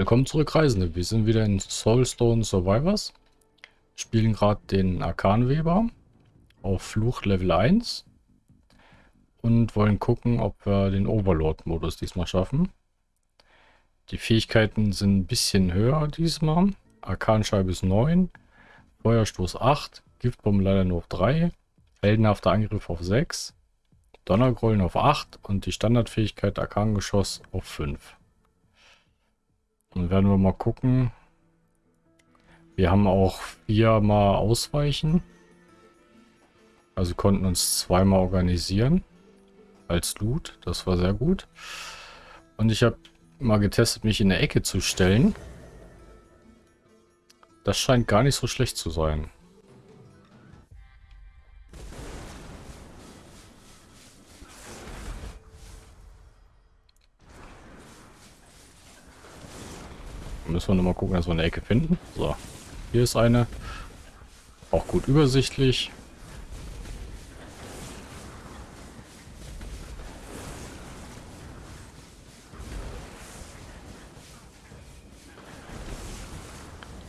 Willkommen zurück, Reisende. Wir sind wieder in Soulstone Survivors. Spielen gerade den Arkanweber auf Fluch Level 1. Und wollen gucken, ob wir den Overlord-Modus diesmal schaffen. Die Fähigkeiten sind ein bisschen höher diesmal. Arkanscheibe ist 9. Feuerstoß 8. Giftbombe leider nur auf 3. Heldenhafter Angriff auf 6. Donnergrollen auf 8. Und die Standardfähigkeit Arkangeschoss auf 5. Dann werden wir mal gucken. Wir haben auch viermal Ausweichen. Also konnten uns zweimal organisieren. Als Loot. Das war sehr gut. Und ich habe mal getestet, mich in der Ecke zu stellen. Das scheint gar nicht so schlecht zu sein. Müssen wir nochmal gucken, dass wir eine Ecke finden. So, hier ist eine. Auch gut übersichtlich.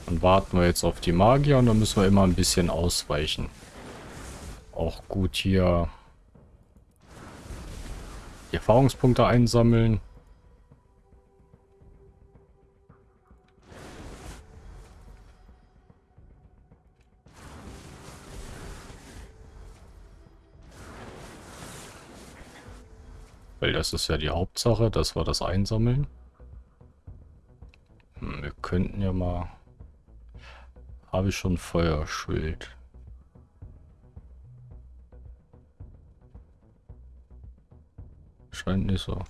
Dann warten wir jetzt auf die Magier und dann müssen wir immer ein bisschen ausweichen. Auch gut hier die Erfahrungspunkte einsammeln. Weil das ist ja die Hauptsache, dass wir das einsammeln. Hm, wir könnten ja mal... Habe ich schon Feuerschild? Scheint nicht so.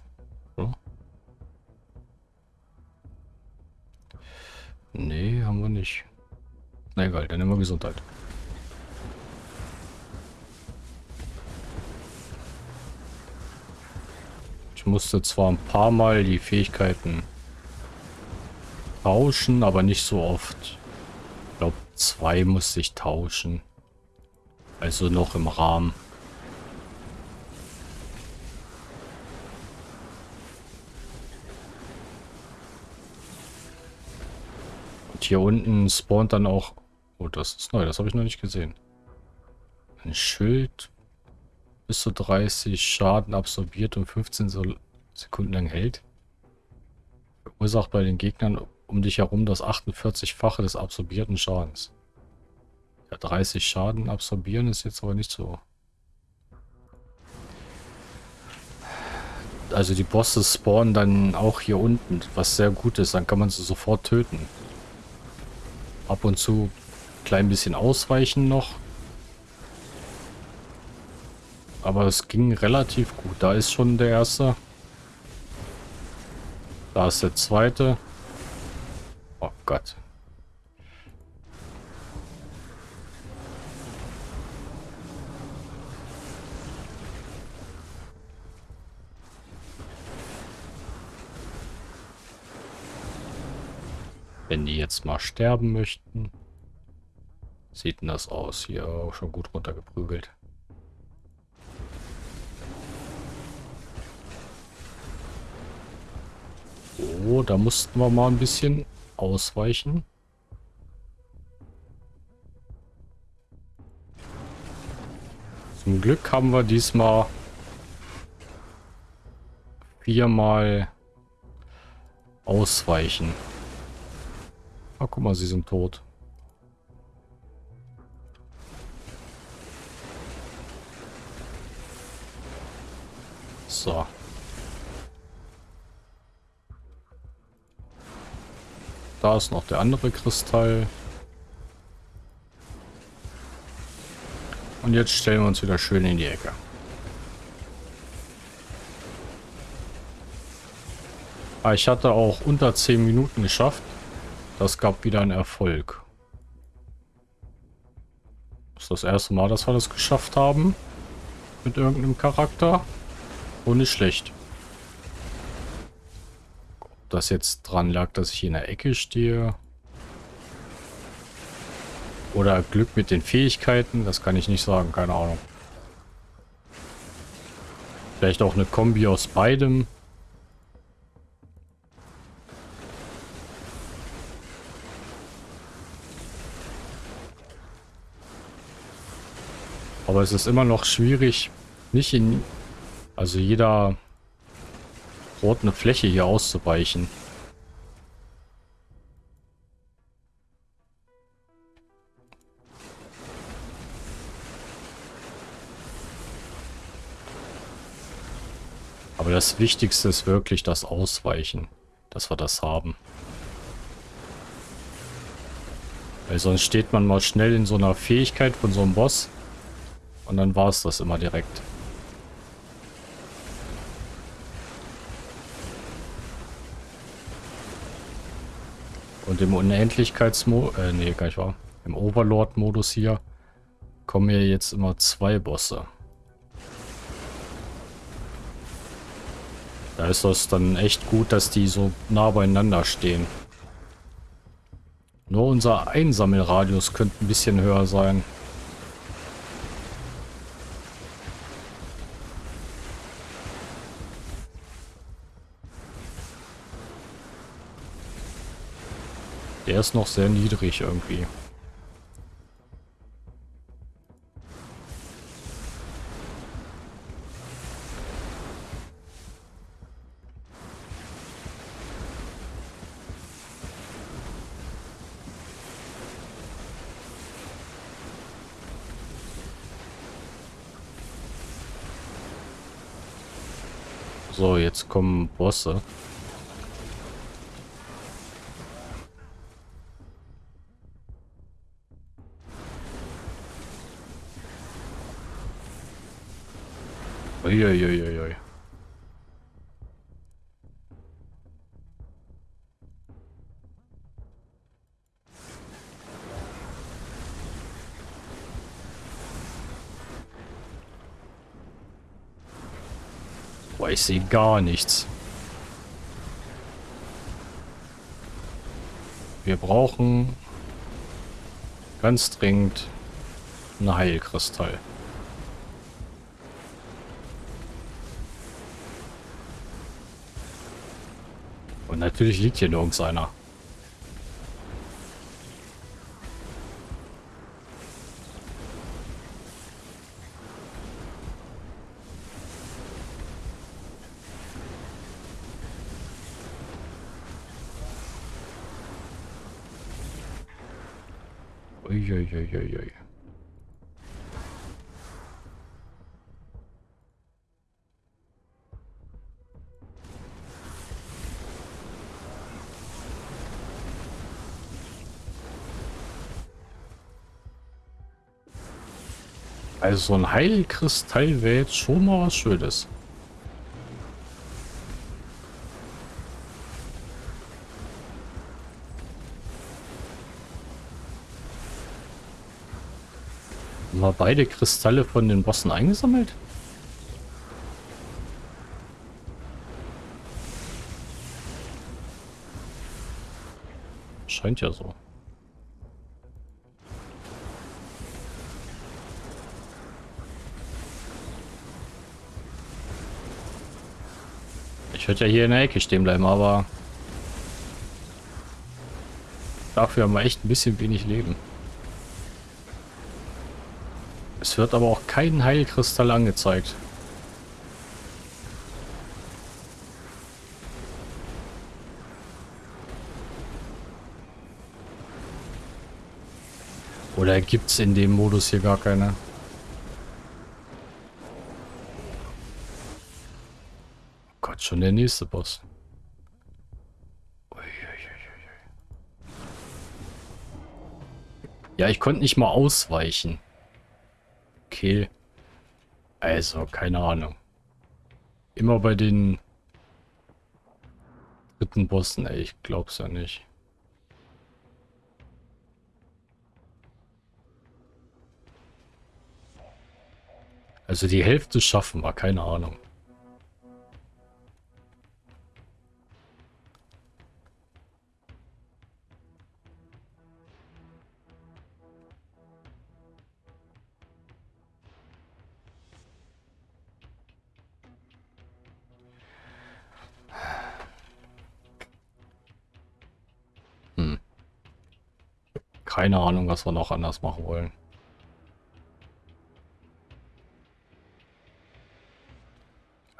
Oder? Nee, haben wir nicht. Na egal, dann wir Gesundheit. Musste zwar ein paar Mal die Fähigkeiten tauschen, aber nicht so oft. Ich glaube, zwei musste ich tauschen. Also noch im Rahmen. Und hier unten spawnt dann auch... Oh, das ist neu, das habe ich noch nicht gesehen. Ein Schild bis zu 30 Schaden absorbiert und 15 Sekunden lang hält. Verursacht bei den Gegnern um dich herum das 48-fache des absorbierten Schadens. Ja, 30 Schaden absorbieren ist jetzt aber nicht so. Also die Bosse spawnen dann auch hier unten, was sehr gut ist. Dann kann man sie sofort töten. Ab und zu ein klein bisschen ausweichen noch. Aber es ging relativ gut. Da ist schon der erste. Da ist der zweite. Oh Gott. Wenn die jetzt mal sterben möchten. Sieht denn das aus? Hier auch schon gut runtergeprügelt. So, da mussten wir mal ein bisschen ausweichen. Zum Glück haben wir diesmal viermal ausweichen. Ah, guck mal, sie sind tot. So. Da ist noch der andere Kristall. Und jetzt stellen wir uns wieder schön in die Ecke. Ah, ich hatte auch unter 10 Minuten geschafft. Das gab wieder einen Erfolg. Das ist das erste Mal, dass wir das geschafft haben. Mit irgendeinem Charakter. Und nicht schlecht das jetzt dran lag, dass ich in der Ecke stehe. Oder Glück mit den Fähigkeiten, das kann ich nicht sagen, keine Ahnung. Vielleicht auch eine Kombi aus beidem. Aber es ist immer noch schwierig, nicht in... Also jeder eine Fläche hier auszuweichen. Aber das Wichtigste ist wirklich das Ausweichen, dass wir das haben. Weil sonst steht man mal schnell in so einer Fähigkeit von so einem Boss und dann war es das immer direkt. Und im Unendlichkeitsmodus, äh, nee, gar nicht wahr. Im Overlord-Modus hier kommen hier jetzt immer zwei Bosse. Da ist das dann echt gut, dass die so nah beieinander stehen. Nur unser Einsammelradius könnte ein bisschen höher sein. Der ist noch sehr niedrig irgendwie. So, jetzt kommen Bosse. Uiuiuiui. Boah, ich sehe gar nichts. Wir brauchen ganz dringend einen Heilkristall. Und natürlich liegt hier nirgends einer. Uiuiuiui. Also so ein Heilkristall wäre jetzt schon mal was Schönes. Haben wir beide Kristalle von den Bossen eingesammelt? Scheint ja so. Ich würde ja hier in der Ecke stehen bleiben, aber dafür haben wir echt ein bisschen wenig Leben. Es wird aber auch kein Heilkristall angezeigt. Oder gibt es in dem Modus hier gar keine? Schon der nächste Boss. Ja, ich konnte nicht mal ausweichen. Okay. Also, keine Ahnung. Immer bei den dritten Bossen, ey, ich glaub's ja nicht. Also die Hälfte schaffen wir, keine Ahnung. keine Ahnung, was wir noch anders machen wollen.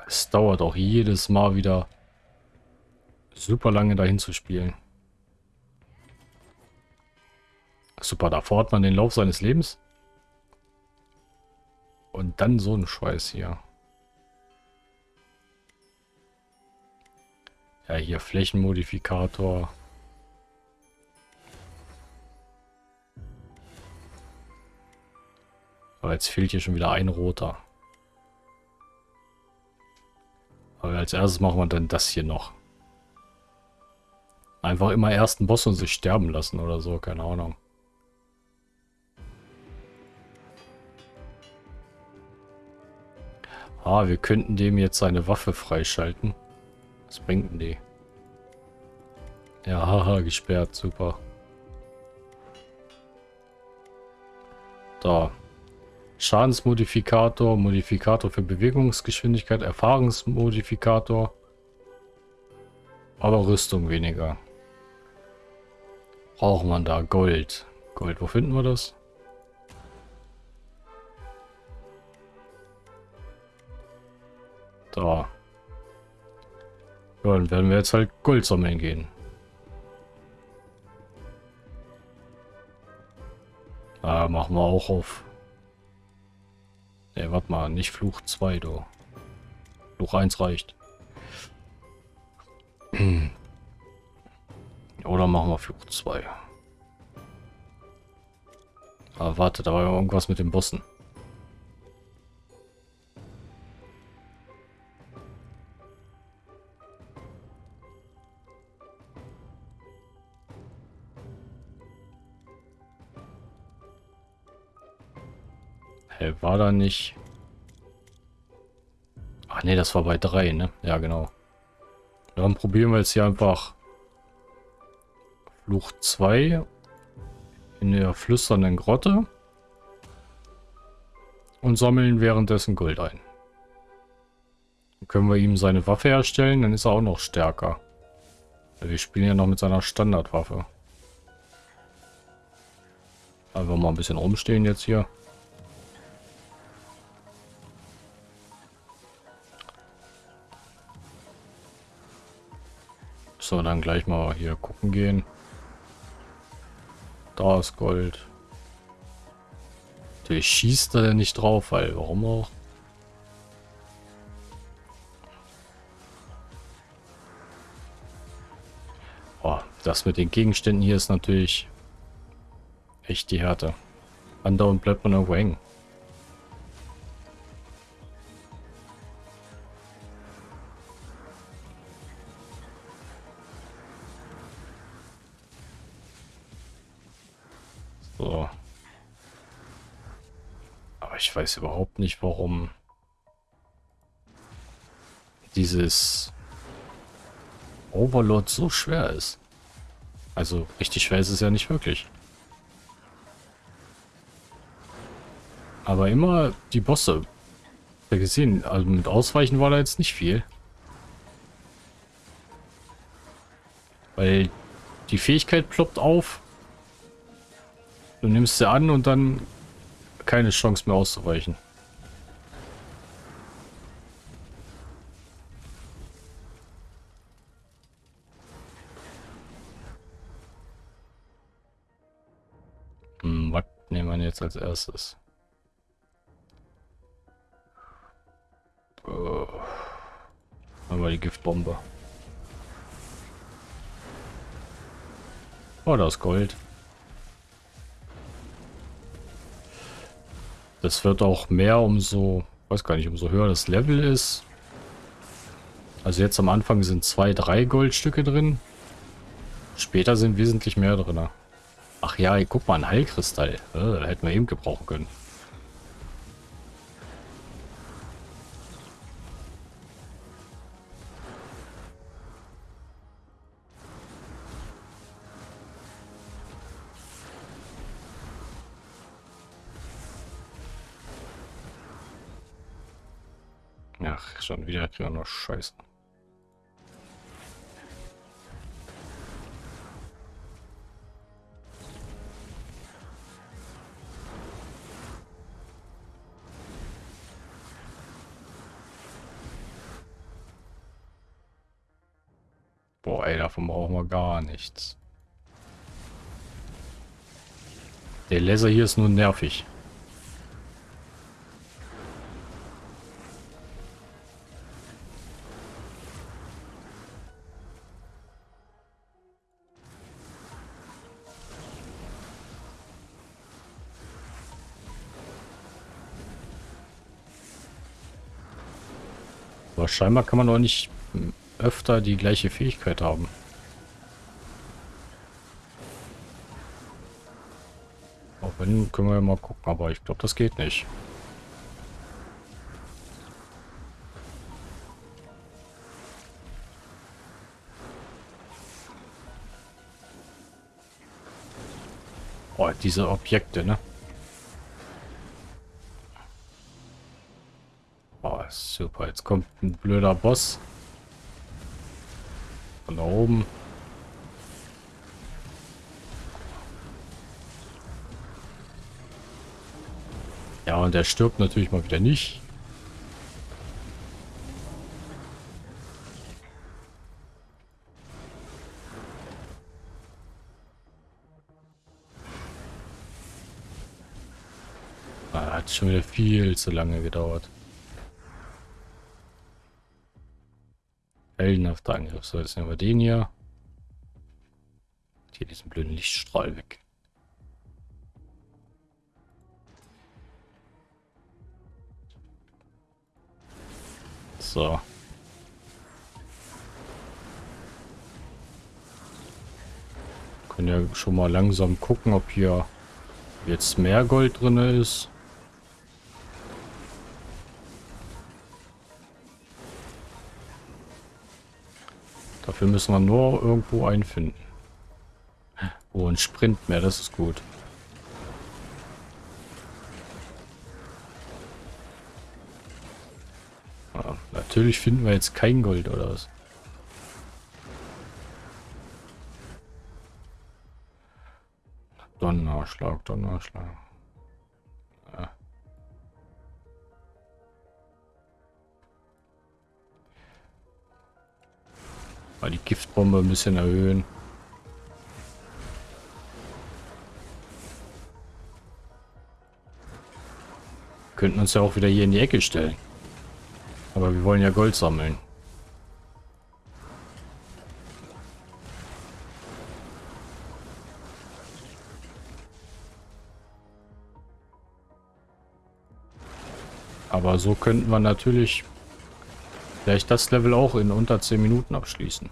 Es dauert auch jedes Mal wieder super lange dahin zu spielen. Super, da fordert man den Lauf seines Lebens. Und dann so ein Scheiß hier. Ja, hier Flächenmodifikator. Aber jetzt fehlt hier schon wieder ein roter. Aber als erstes machen wir dann das hier noch. Einfach immer ersten Boss und sich sterben lassen oder so, keine Ahnung. Ah, wir könnten dem jetzt seine Waffe freischalten. Was bringt denn die? Ja, haha, gesperrt, super. Da. Schadensmodifikator, Modifikator für Bewegungsgeschwindigkeit, Erfahrungsmodifikator. Aber Rüstung weniger. Braucht man da Gold. Gold, wo finden wir das? Da. Ja, dann werden wir jetzt halt Gold sammeln gehen. Ah, machen wir auch auf Ne, warte mal, nicht Fluch 2, du. Fluch 1 reicht. Oder machen wir Fluch 2. Aber warte, da war irgendwas mit den Bossen. Hä, war da nicht... Ach nee, das war bei 3, ne? Ja, genau. Dann probieren wir jetzt hier einfach Fluch 2 in der flüsternden Grotte und sammeln währenddessen Gold ein. Dann können wir ihm seine Waffe herstellen, dann ist er auch noch stärker. Wir spielen ja noch mit seiner Standardwaffe. Einfach mal ein bisschen rumstehen jetzt hier. So, dann gleich mal hier gucken gehen. Da ist Gold. Natürlich schießt er nicht drauf, weil warum auch? Oh, das mit den Gegenständen hier ist natürlich echt die Härte. Andauernd bleibt man irgendwo hängen. Weiß überhaupt nicht, warum dieses Overlord so schwer ist. Also richtig schwer ist es ja nicht wirklich. Aber immer die Bosse. Ja gesehen, also mit Ausweichen war da jetzt nicht viel. Weil die Fähigkeit ploppt auf. Du nimmst sie an und dann keine Chance mehr auszuweichen. Hm, was nehmen wir jetzt als erstes? Haben wir die Giftbombe. Oh, da ist Gold. Das wird auch mehr, umso, weiß gar nicht, umso höher das Level ist. Also jetzt am Anfang sind zwei, drei Goldstücke drin. Später sind wesentlich mehr drin. Ach ja, guck mal, ein Heilkristall. Äh, hätten wir eben gebrauchen können. Schon wieder kriegen noch Scheiße. Boah, ey, davon brauchen wir gar nichts. Der Laser hier ist nur nervig. Scheinbar kann man doch nicht öfter die gleiche Fähigkeit haben. Wenn, können wir ja mal gucken, aber ich glaube, das geht nicht. Oh, diese Objekte, ne? Jetzt kommt ein blöder Boss. Von da oben. Ja, und der stirbt natürlich mal wieder nicht. Ah, hat schon wieder viel zu lange gedauert. Heldenhafter Angriff. So, jetzt nehmen wir den hier. Hier diesen blöden Lichtstrahl weg. So. Können ja schon mal langsam gucken, ob hier jetzt mehr Gold drin ist. Dafür müssen wir nur irgendwo einfinden. Oh, ein Sprint mehr, das ist gut. Natürlich finden wir jetzt kein Gold oder was. Donnerschlag, Donnerschlag. Mal die Giftbombe ein bisschen erhöhen. Könnten uns ja auch wieder hier in die Ecke stellen. Aber wir wollen ja Gold sammeln. Aber so könnten wir natürlich vielleicht das Level auch in unter 10 Minuten abschließen.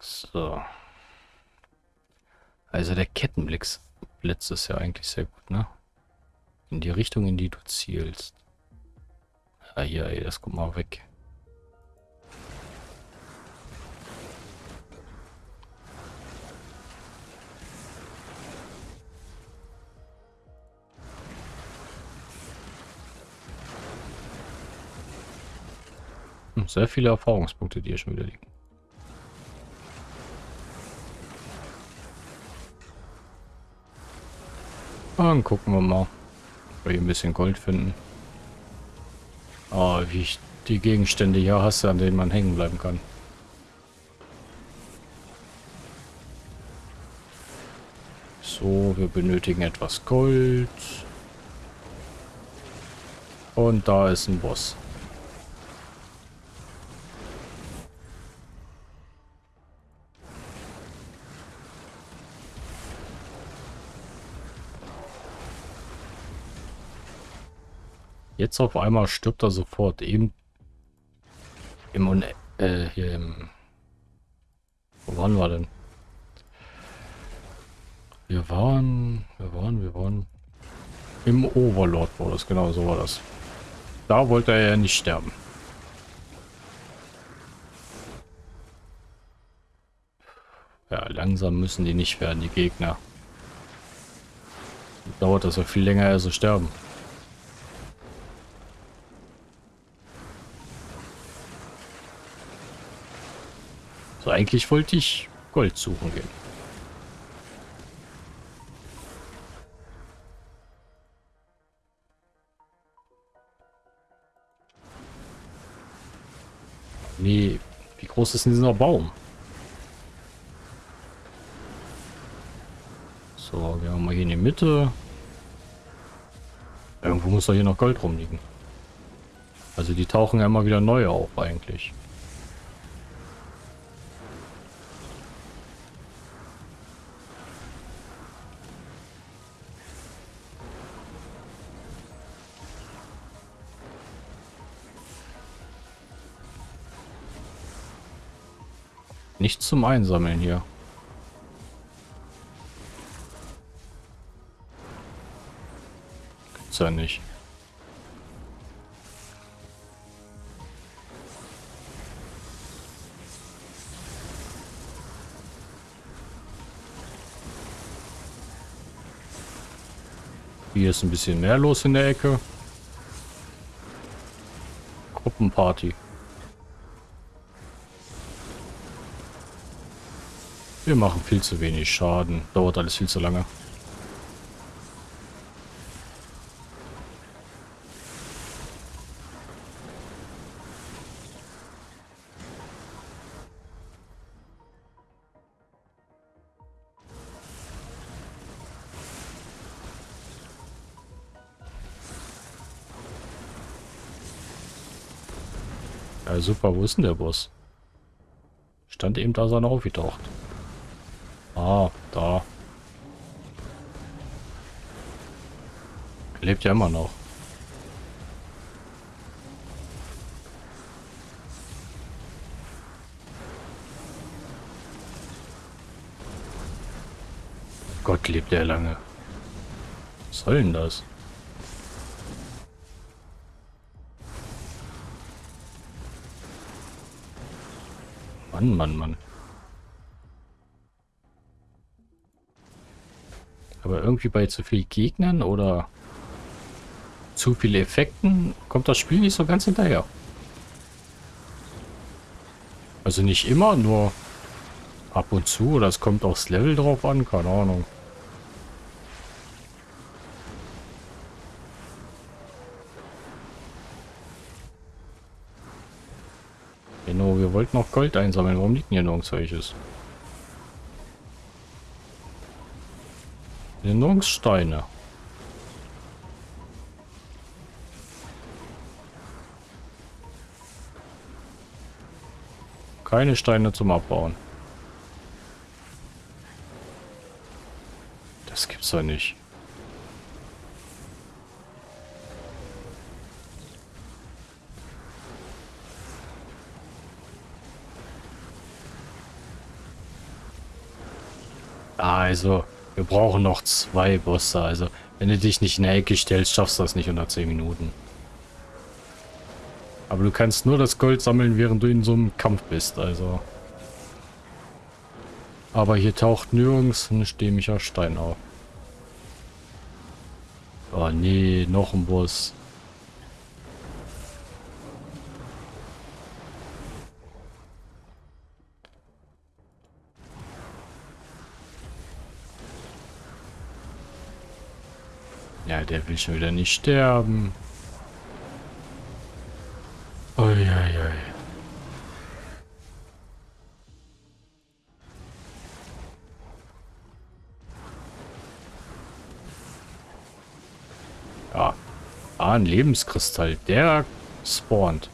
So. Also der Kettenblitz Blitz ist ja eigentlich sehr gut, ne? In die Richtung, in die du zielst. Ah, hier, ey, das kommt mal weg. Hm, sehr viele Erfahrungspunkte, die hier schon wieder liegen. Dann gucken wir mal, ob wir hier ein bisschen Gold finden. Oh, wie ich die Gegenstände hier hasse, an denen man hängen bleiben kann. So, wir benötigen etwas Gold. Und da ist ein Boss. Jetzt auf einmal stirbt er sofort. Eben im Un äh, hier im Wo waren wir denn? Wir waren, wir waren, wir waren im Overlord war das, genau so war das. Da wollte er ja nicht sterben. Ja, langsam müssen die nicht werden, die Gegner. Dauert das ja viel länger, als sie sterben. So, eigentlich wollte ich Gold suchen gehen. Nee, wie groß ist denn dieser Baum? So, wir haben mal hier in die Mitte. Irgendwo muss doch hier noch Gold rumliegen. Also die tauchen ja immer wieder neu auf eigentlich. Nichts zum Einsammeln hier. Gibt's ja nicht. Hier ist ein bisschen mehr los in der Ecke. Gruppenparty. Wir machen viel zu wenig Schaden. Dauert alles viel zu lange. Ja, super. Wo ist denn der Boss? Stand eben da, sein aufgetaucht. Lebt ja immer noch. Gott, lebt der lange. Was soll denn das? Mann, Mann, Mann. Aber irgendwie bei zu viel Gegnern oder zu viele Effekten kommt das Spiel nicht so ganz hinterher. Also nicht immer, nur ab und zu. Es kommt aufs Level drauf an, keine Ahnung. Genau, wir wollten noch Gold einsammeln. Warum liegt denn hier nirgends welches? Erinnerungssteine. Keine Steine zum Abbauen. Das gibt's doch nicht. Also, wir brauchen noch zwei Bosse. Also, wenn du dich nicht in der Ecke stellst, schaffst du das nicht unter 10 Minuten. Aber du kannst nur das Gold sammeln, während du in so einem Kampf bist. Also. Aber hier taucht nirgends ein stämmiger Stein auf. Oh nee, noch ein Boss. Ja, der will schon wieder nicht sterben. Ah, ein Lebenskristall. Der spawnt.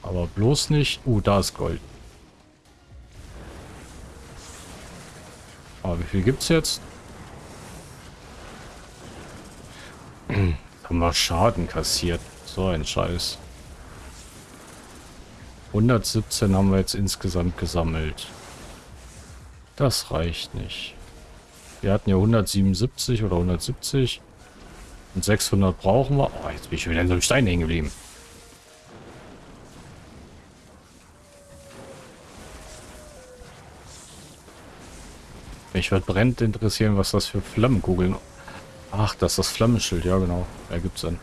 Aber bloß nicht... Uh, da ist Gold. Aber wie viel gibt's jetzt? Haben wir Schaden kassiert. So ein Scheiß. 117 haben wir jetzt insgesamt gesammelt. Das reicht nicht. Wir hatten ja 177 oder 170. Und 600 brauchen wir. Oh, jetzt bin ich wieder in so einem Stein hängen geblieben. Mich wird brennend interessieren, was das für Flammenkugeln Ach, das ist das Flammenschild, ja genau. Ergibt Sinn.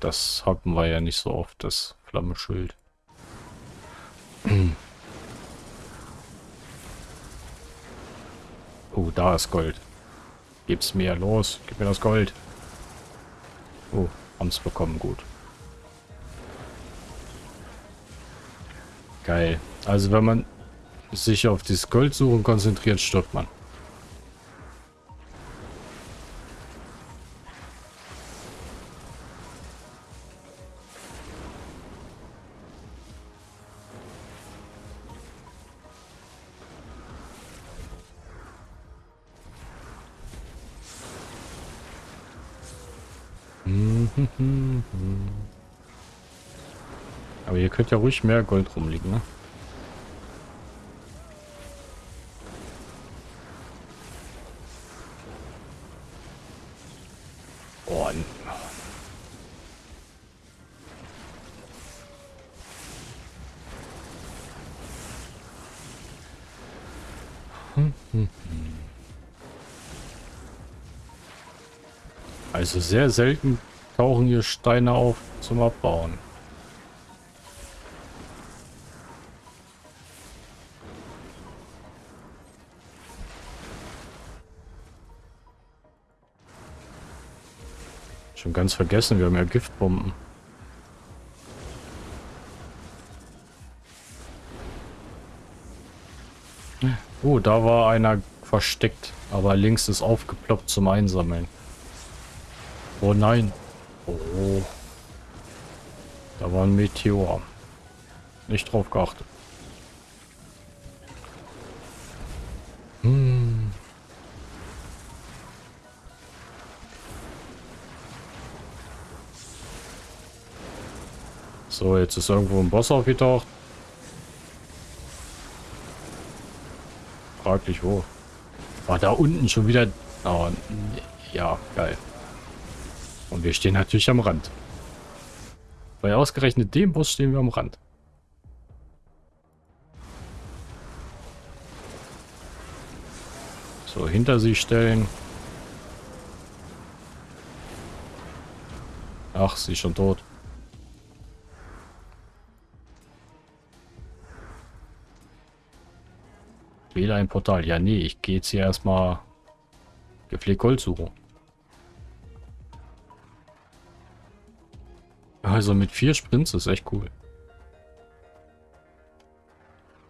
Das haben wir ja nicht so oft, das Flammenschild. Oh, da ist Gold. Gib's mir, los, gib mir das Gold. Oh, haben's bekommen, gut. Geil. Also wenn man sich auf das Goldsuchen konzentriert, stirbt man. Könnte ja ruhig mehr Gold rumliegen, ne? Oh, Also sehr selten tauchen hier Steine auf zum Abbauen. Ganz vergessen, wir haben ja Giftbomben. Oh, da war einer versteckt, aber links ist aufgeploppt zum Einsammeln. Oh nein. Oh. Da war ein Meteor. Nicht drauf geachtet. So, jetzt ist irgendwo ein Boss aufgetaucht. Fraglich wo. War da unten schon wieder... Oh, ja, geil. Und wir stehen natürlich am Rand. Bei ausgerechnet dem Boss stehen wir am Rand. So, hinter sie stellen. Ach, sie ist schon tot. Wähle ein Portal. Ja, nee, ich gehe jetzt hier erstmal gepflegt Gold suchen. Also mit vier Sprints ist echt cool.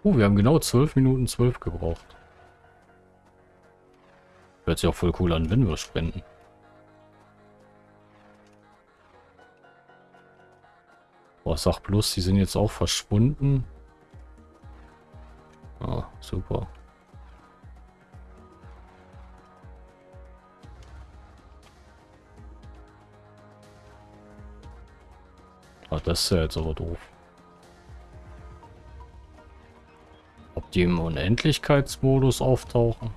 Oh, wir haben genau 12 Minuten 12 gebraucht. Hört sich auch voll cool an, wenn wir sprinten. Boah, sag bloß, die sind jetzt auch verschwunden. Ah, super. Ach, das ist ja jetzt aber doof. Ob die im Unendlichkeitsmodus auftauchen?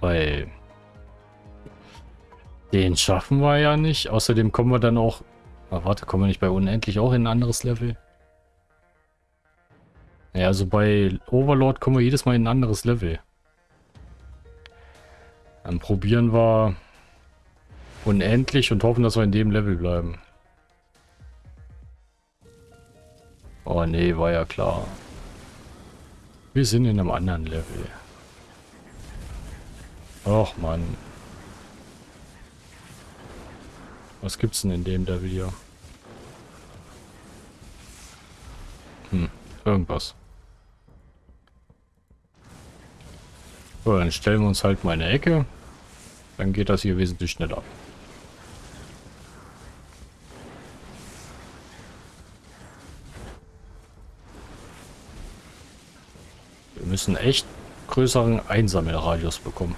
Weil den schaffen wir ja nicht. Außerdem kommen wir dann auch... Ah, warte, kommen wir nicht bei Unendlich auch in ein anderes Level? Ja, also bei Overlord kommen wir jedes Mal in ein anderes Level. Dann probieren wir unendlich und hoffen, dass wir in dem Level bleiben. Oh nee, war ja klar. Wir sind in einem anderen Level. Och Mann. Was gibt's denn in dem Level hier? Hm, irgendwas. So, dann stellen wir uns halt mal eine Ecke. Dann geht das hier wesentlich schneller. Müssen echt größeren Einsammelradius bekommen.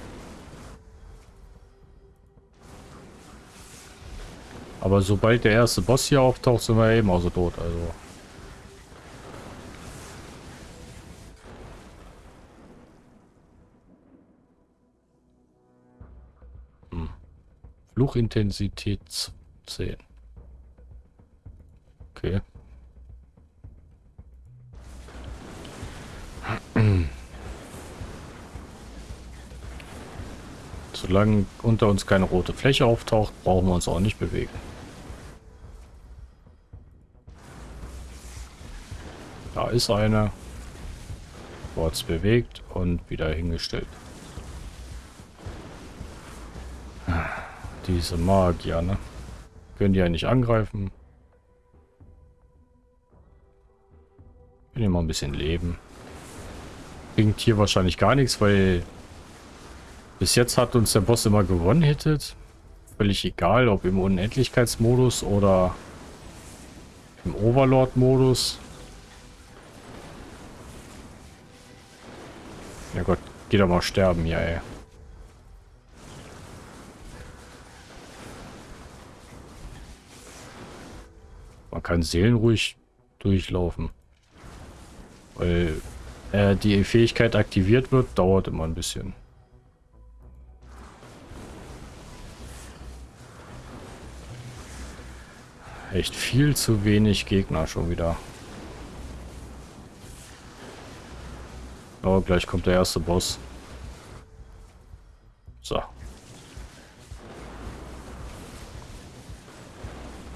Aber sobald der erste Boss hier auftaucht, sind wir eben auch so tot. Also. Hm. Fluchintensität 10. Okay. Solange unter uns keine rote Fläche auftaucht, brauchen wir uns auch nicht bewegen. Da ist eine. Kurz bewegt und wieder hingestellt. Diese Magier, ne? Können die ja nicht angreifen. Können die mal ein bisschen leben. Bringt hier wahrscheinlich gar nichts, weil bis jetzt hat uns der Boss immer gewonnen hittet. Völlig egal, ob im Unendlichkeitsmodus oder im Overlord-Modus. Ja Gott, geh doch mal sterben hier, ey. Man kann seelenruhig durchlaufen. Weil äh, die Fähigkeit aktiviert wird, dauert immer ein bisschen. Echt viel zu wenig Gegner schon wieder. Oh, gleich kommt der erste Boss. So. Da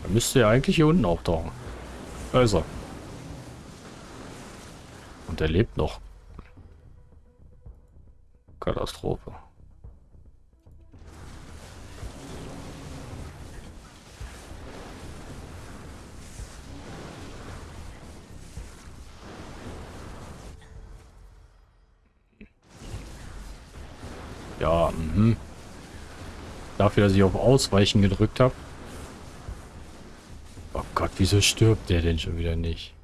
müsste ja eigentlich hier unten auftauchen. Also. Und er lebt noch. Katastrophe. Ja, mhm. Dafür, dass ich auf Ausweichen gedrückt habe. Oh Gott, wieso stirbt der denn schon wieder nicht?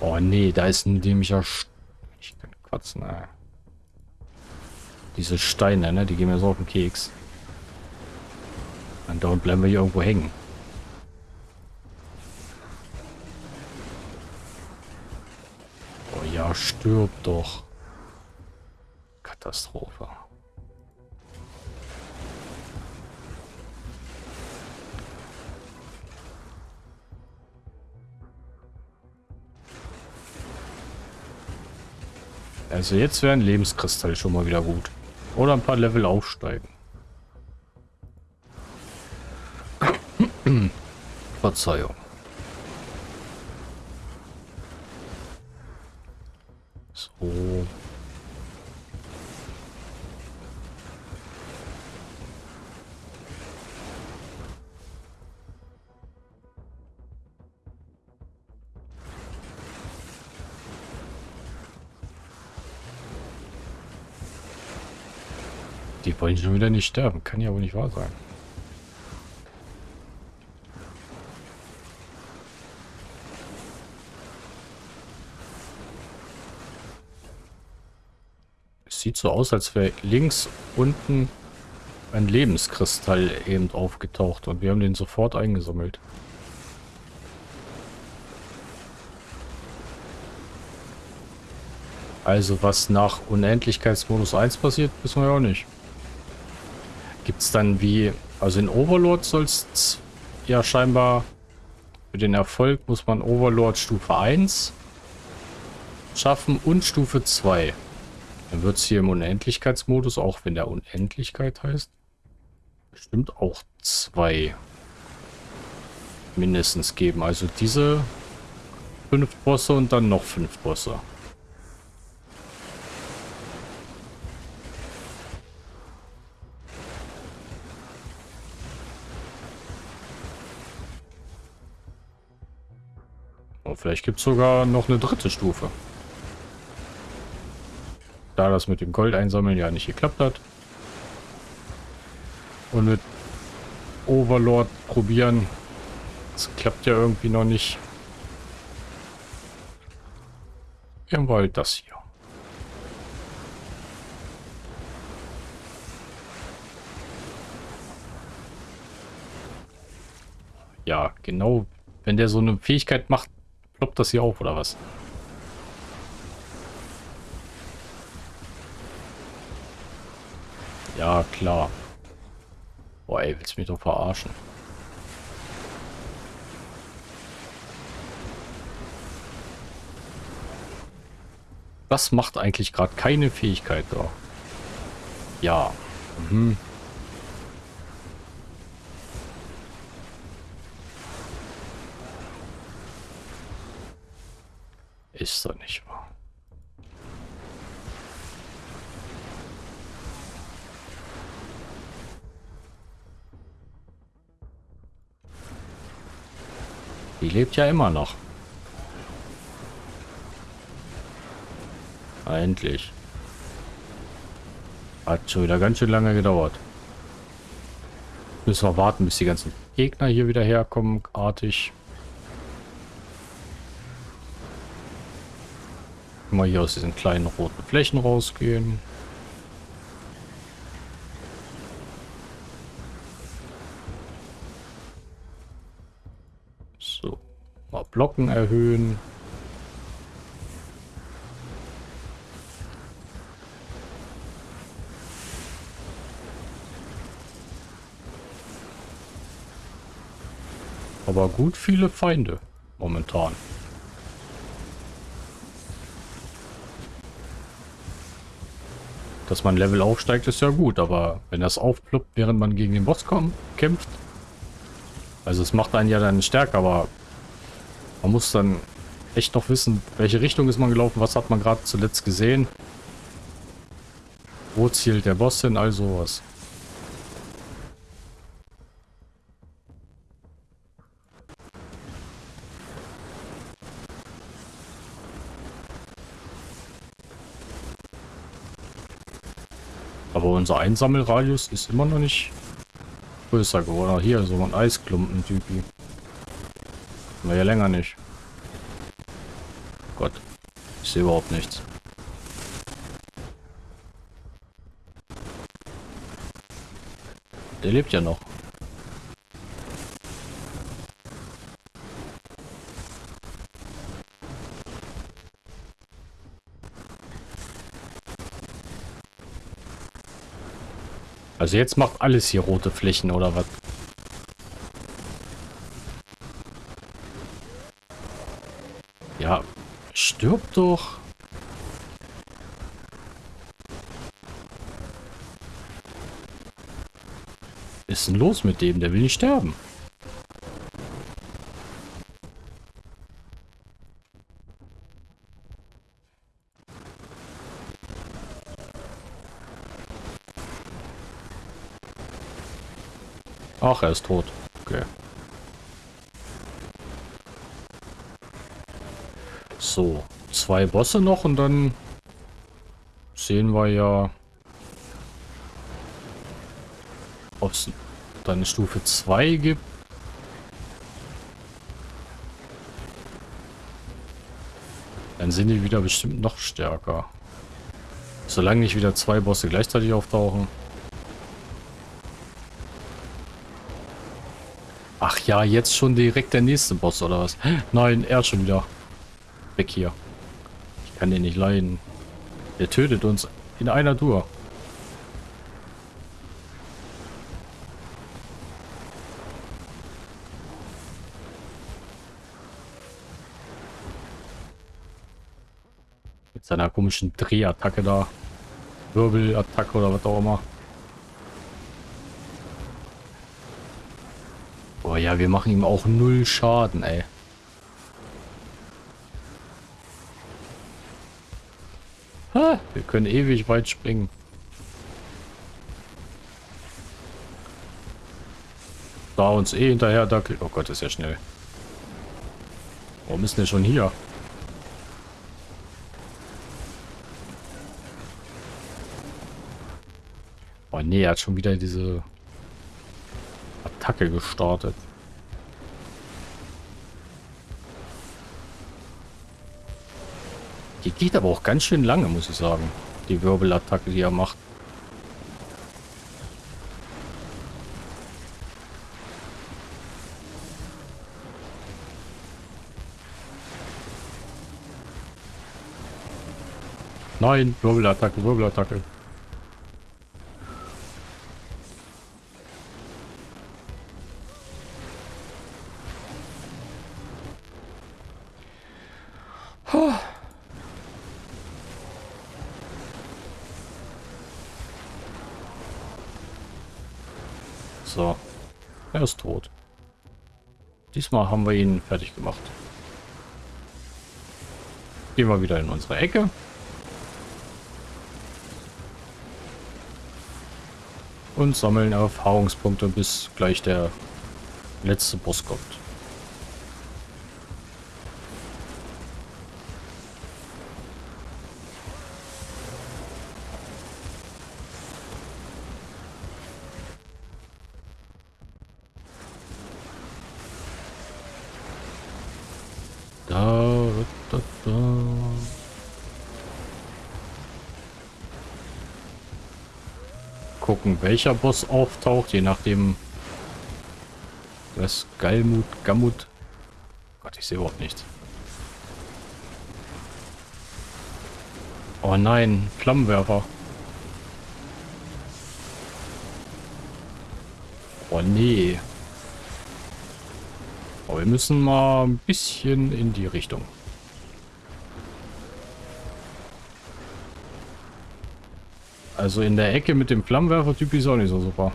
Oh nee, da ist ein dämlicher... St ich kann quatschen, ey. Diese Steine, ne? Die gehen mir so auf den Keks. Und dauernd bleiben wir hier irgendwo hängen. Stirb doch. Katastrophe. Also jetzt wäre ein Lebenskristall schon mal wieder gut. Oder ein paar Level aufsteigen. Verzeihung. So. Die wollen schon wieder nicht sterben. Kann ja wohl nicht wahr sein. So aus, als wäre links unten ein Lebenskristall eben aufgetaucht und wir haben den sofort eingesammelt. Also was nach Unendlichkeitsmodus 1 passiert, wissen wir ja auch nicht. Gibt es dann wie, also in Overlord soll es ja scheinbar für den Erfolg muss man Overlord Stufe 1 schaffen und Stufe 2. Dann wird es hier im Unendlichkeitsmodus, auch wenn der Unendlichkeit heißt, bestimmt auch zwei mindestens geben. Also diese fünf Bosse und dann noch fünf Bosse. Vielleicht gibt es sogar noch eine dritte Stufe da das mit dem Gold einsammeln ja nicht geklappt hat. Und mit Overlord probieren. Das klappt ja irgendwie noch nicht. Wir halt das hier. Ja, genau. Wenn der so eine Fähigkeit macht, ploppt das hier auf, oder was? Ja, klar. Boah, ey, willst du mich doch verarschen? Was macht eigentlich gerade keine Fähigkeit da? Ja. Mhm. Lebt ja immer noch. Endlich. Hat schon wieder ganz schön lange gedauert. Müssen wir warten, bis die ganzen Gegner hier wieder herkommen, artig. Mal hier aus diesen kleinen roten Flächen rausgehen. So, mal Blocken erhöhen. Aber gut viele Feinde momentan. Dass man Level aufsteigt, ist ja gut, aber wenn das aufploppt, während man gegen den Boss kommt, kämpft, also es macht einen ja dann stärker, aber man muss dann echt noch wissen, welche Richtung ist man gelaufen, was hat man gerade zuletzt gesehen, wo zielt der Boss hin, all sowas. Aber unser Einsammelradius ist immer noch nicht größer geworden. Hier, so ein Eisklumpen-Typi. Wir ja länger nicht. Gott. Ich sehe überhaupt nichts. Der lebt ja noch. Also jetzt macht alles hier rote Flächen oder was? Ja, stirb doch. Was ist denn los mit dem? Der will nicht sterben. Ach, er ist tot. Okay. So, zwei Bosse noch und dann sehen wir ja, ob es dann Stufe 2 gibt. Dann sind die wieder bestimmt noch stärker. Solange nicht wieder zwei Bosse gleichzeitig auftauchen. Ach ja, jetzt schon direkt der nächste Boss oder was? Nein, er schon wieder. Weg hier. Ich kann den nicht leiden. Der tötet uns in einer Tour. Mit seiner komischen Drehattacke da. Wirbelattacke oder was auch immer. Boah, ja, wir machen ihm auch null Schaden, ey. Wir können ewig weit springen. Da uns eh hinterher dackelt. Oh Gott, ist ja schnell. Warum ist denn schon hier? Oh nee, er hat schon wieder diese Attacke gestartet. Die geht aber auch ganz schön lange, muss ich sagen. Die Wirbelattacke, die er macht. Nein, Wirbelattacke, Wirbelattacke. Diesmal haben wir ihn fertig gemacht. gehen wir wieder in unsere Ecke. Und sammeln Erfahrungspunkte, bis gleich der letzte Boss kommt. Welcher Boss auftaucht, je nachdem. Was? Galmut, Gammut. Gott, ich sehe überhaupt nichts. Oh nein, Flammenwerfer. Oh nee. Aber wir müssen mal ein bisschen in die Richtung. Also in der Ecke mit dem Flammenwerfer-Typ ist auch nicht so super.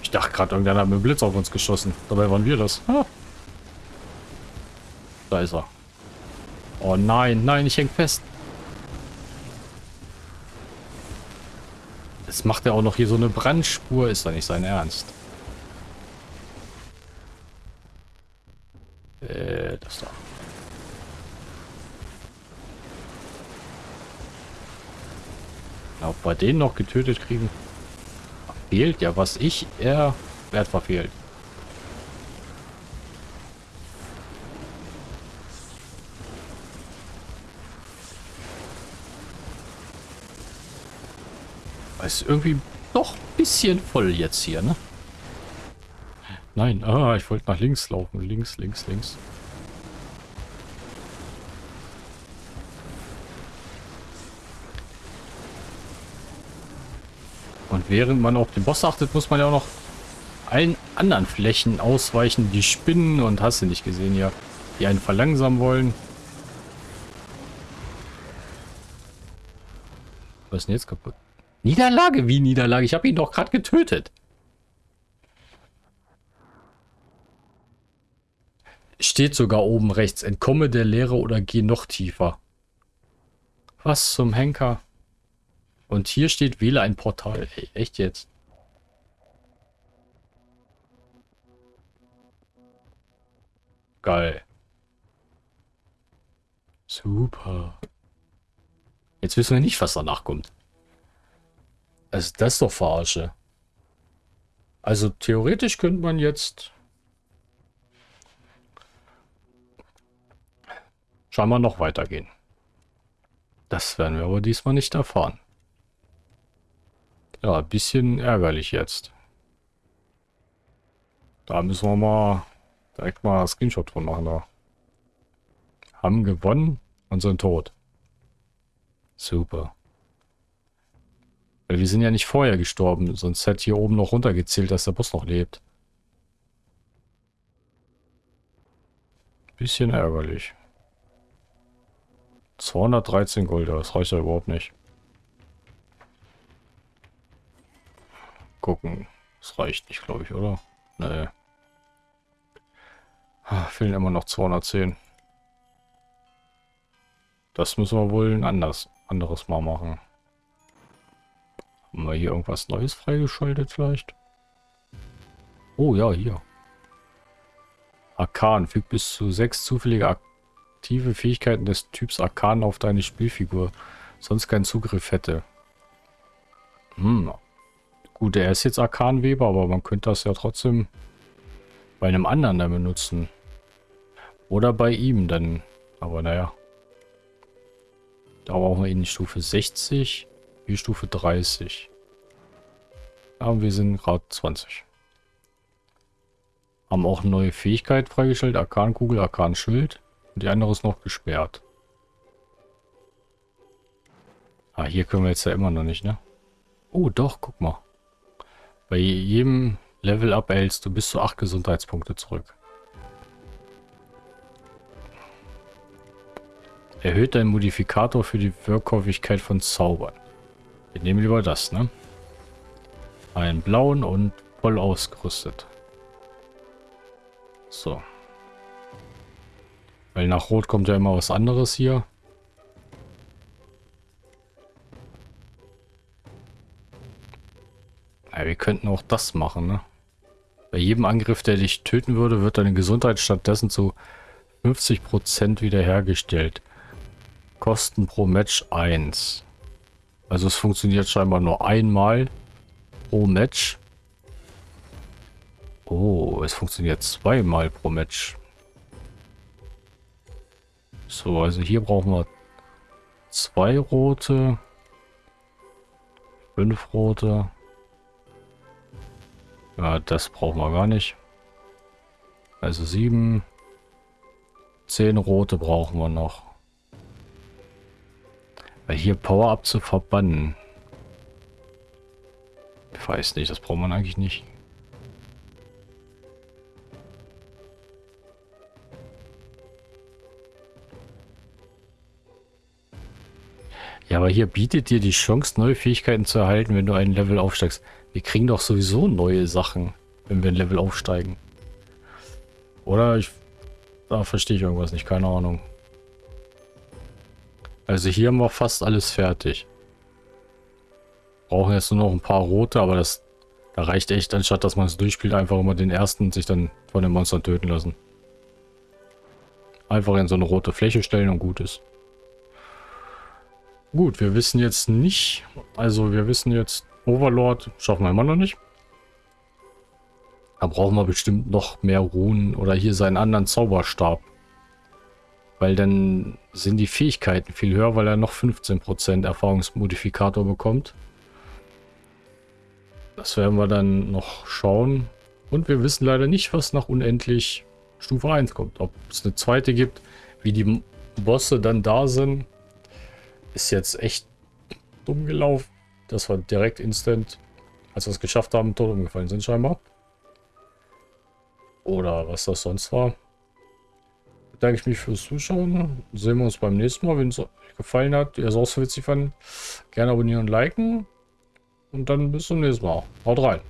Ich dachte gerade, irgendeiner hat mit dem Blitz auf uns geschossen. Dabei waren wir das. Ha. Da ist er. Oh nein, nein, ich häng fest. Jetzt macht er auch noch hier so eine Brandspur. Ist doch nicht sein Ernst. Äh, das da. Ob wir den noch getötet kriegen? Fehlt ja, was ich er Wert verfehlt. Ist irgendwie doch ein bisschen voll jetzt hier, ne? Nein, ah, ich wollte nach links laufen. Links, links, links. Während man auf den Boss achtet, muss man ja auch noch allen anderen Flächen ausweichen. Die Spinnen und hast du nicht gesehen hier, die einen verlangsamen wollen. Was ist denn jetzt kaputt? Niederlage? Wie Niederlage? Ich habe ihn doch gerade getötet. Steht sogar oben rechts. Entkomme der Leere oder geh noch tiefer. Was zum Henker? Und hier steht, wähle ein Portal. Ey, echt jetzt? Geil. Super. Jetzt wissen wir nicht, was danach kommt. Also das ist doch Verarsche. Also theoretisch könnte man jetzt scheinbar noch weitergehen. Das werden wir aber diesmal nicht erfahren. Ja, ein bisschen ärgerlich jetzt. Da müssen wir mal direkt mal ein Screenshot von machen. Da. Haben gewonnen und sind tot. Super. Weil wir sind ja nicht vorher gestorben, sonst hätte hier oben noch runtergezählt, dass der Boss noch lebt. Bisschen ärgerlich. 213 Gold, das reicht ja überhaupt nicht. Gucken. Das reicht nicht, glaube ich, oder? Nee. Ah, fehlen immer noch 210. Das müssen wir wohl ein anders, anderes Mal machen. Haben wir hier irgendwas Neues freigeschaltet vielleicht? Oh ja, hier. Arkan. Fügt bis zu sechs zufällige aktive Fähigkeiten des Typs Arkan auf deine Spielfigur. Sonst keinen Zugriff hätte. Hm, Gut, er ist jetzt Arkanweber, aber man könnte das ja trotzdem bei einem anderen dann benutzen. Oder bei ihm dann. Aber naja. Da brauchen wir ihn Stufe 60, hier Stufe 30. Ja, wir sind gerade 20. Haben auch eine neue Fähigkeit freigestellt. Arkankugel, Arkanschild. Und die andere ist noch gesperrt. Ah, hier können wir jetzt ja immer noch nicht, ne? Oh, doch, guck mal. Bei jedem Level-Up erhältst du bis zu 8 Gesundheitspunkte zurück. Erhöht dein Modifikator für die Wirkhäufigkeit von Zaubern. Wir nehmen lieber das, ne? Einen blauen und voll ausgerüstet. So. Weil nach Rot kommt ja immer was anderes hier. Ja, wir könnten auch das machen, ne? Bei jedem Angriff, der dich töten würde, wird deine Gesundheit stattdessen zu 50% wiederhergestellt. Kosten pro Match 1. Also es funktioniert scheinbar nur einmal pro Match. Oh, es funktioniert zweimal pro Match. So, also hier brauchen wir zwei rote, fünf rote. Ja, das brauchen wir gar nicht. Also sieben, zehn rote brauchen wir noch. Weil hier Power-Up zu verbannen. Ich weiß nicht, das braucht man eigentlich nicht. Ja, aber hier bietet dir die Chance, neue Fähigkeiten zu erhalten, wenn du ein Level aufsteigst. Wir kriegen doch sowieso neue Sachen, wenn wir ein Level aufsteigen. Oder ich... Da verstehe ich irgendwas nicht, keine Ahnung. Also hier haben wir fast alles fertig. Brauchen jetzt nur noch ein paar rote, aber das... Da reicht echt, anstatt dass man es durchspielt, einfach immer den ersten und sich dann von den Monstern töten lassen. Einfach in so eine rote Fläche stellen und gut ist. Gut, wir wissen jetzt nicht, also wir wissen jetzt, Overlord schaffen wir immer noch nicht. Da brauchen wir bestimmt noch mehr Runen oder hier seinen anderen Zauberstab. Weil dann sind die Fähigkeiten viel höher, weil er noch 15% Erfahrungsmodifikator bekommt. Das werden wir dann noch schauen. Und wir wissen leider nicht, was nach unendlich Stufe 1 kommt. Ob es eine zweite gibt, wie die Bosse dann da sind. Ist jetzt echt dumm gelaufen. Das war direkt instant, als wir es geschafft haben, tot umgefallen sind scheinbar. Oder was das sonst war. Bedanke ich mich fürs Zuschauen. Sehen wir uns beim nächsten Mal. Wenn es euch gefallen hat, ihr es auch so witzig fanden, gerne abonnieren und liken. Und dann bis zum nächsten Mal. Haut rein.